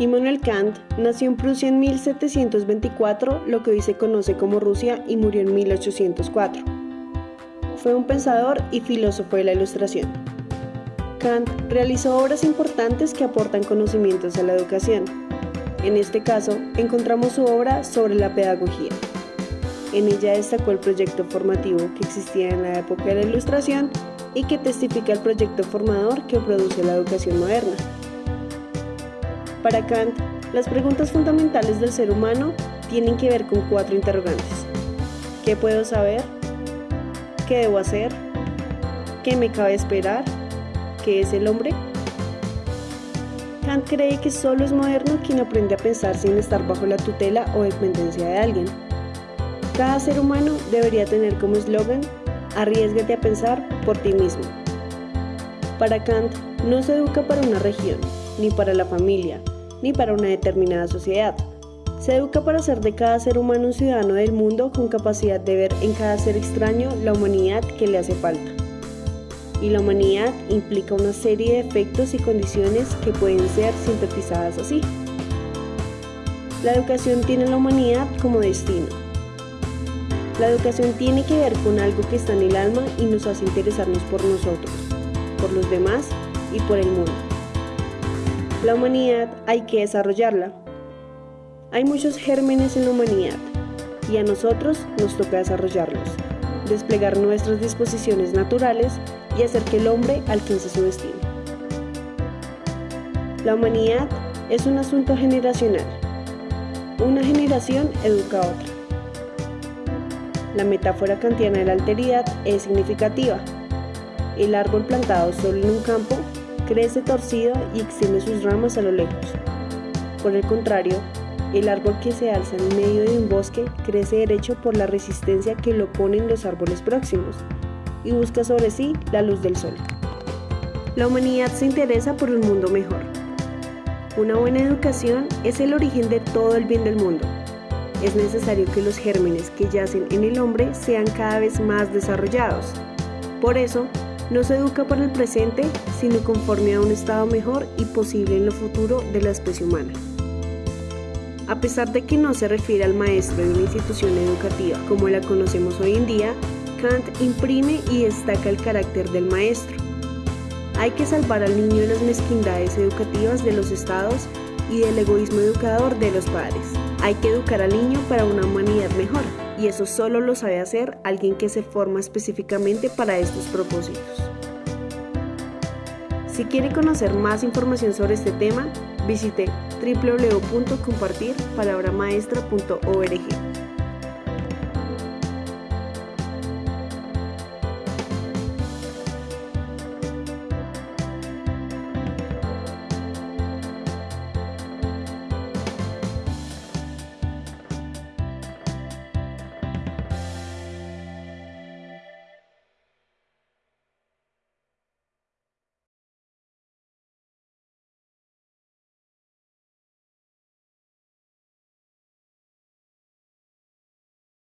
Immanuel Kant nació en Prusia en 1724, lo que hoy se conoce como Rusia, y murió en 1804. Fue un pensador y filósofo de la Ilustración. Kant realizó obras importantes que aportan conocimientos a la educación. En este caso, encontramos su obra sobre la pedagogía. En ella destacó el proyecto formativo que existía en la época de la Ilustración y que testifica el proyecto formador que produce la educación moderna. Para Kant, las preguntas fundamentales del ser humano tienen que ver con cuatro interrogantes. ¿Qué puedo saber? ¿Qué debo hacer? ¿Qué me cabe esperar? ¿Qué es el hombre? Kant cree que solo es moderno quien aprende a pensar sin estar bajo la tutela o dependencia de alguien. Cada ser humano debería tener como eslogan, arriesgate a pensar por ti mismo. Para Kant, no se educa para una región, ni para la familia, ni para una determinada sociedad. Se educa para hacer de cada ser humano un ciudadano del mundo con capacidad de ver en cada ser extraño la humanidad que le hace falta. Y la humanidad implica una serie de efectos y condiciones que pueden ser sintetizadas así. La educación tiene la humanidad como destino. La educación tiene que ver con algo que está en el alma y nos hace interesarnos por nosotros, por los demás y por el mundo. La humanidad hay que desarrollarla. Hay muchos gérmenes en la humanidad y a nosotros nos toca desarrollarlos, desplegar nuestras disposiciones naturales y hacer que el hombre alcance su destino. La humanidad es un asunto generacional. Una generación educa a otra. La metáfora kantiana de la alteridad es significativa. El árbol plantado solo en un campo crece torcido y extiende sus ramas a lo lejos. Por el contrario, el árbol que se alza en medio de un bosque crece derecho por la resistencia que lo ponen los árboles próximos y busca sobre sí la luz del sol. La humanidad se interesa por un mundo mejor. Una buena educación es el origen de todo el bien del mundo. Es necesario que los gérmenes que yacen en el hombre sean cada vez más desarrollados. Por eso, no se educa para el presente, sino conforme a un estado mejor y posible en lo futuro de la especie humana. A pesar de que no se refiere al maestro de una institución educativa como la conocemos hoy en día, Kant imprime y destaca el carácter del maestro. Hay que salvar al niño de las mezquindades educativas de los estados y del egoísmo educador de los padres. Hay que educar al niño para una humanidad mejor y eso solo lo sabe hacer alguien que se forma específicamente para estos propósitos. Si quiere conocer más información sobre este tema, visite www.compartirpalabramaestra.org.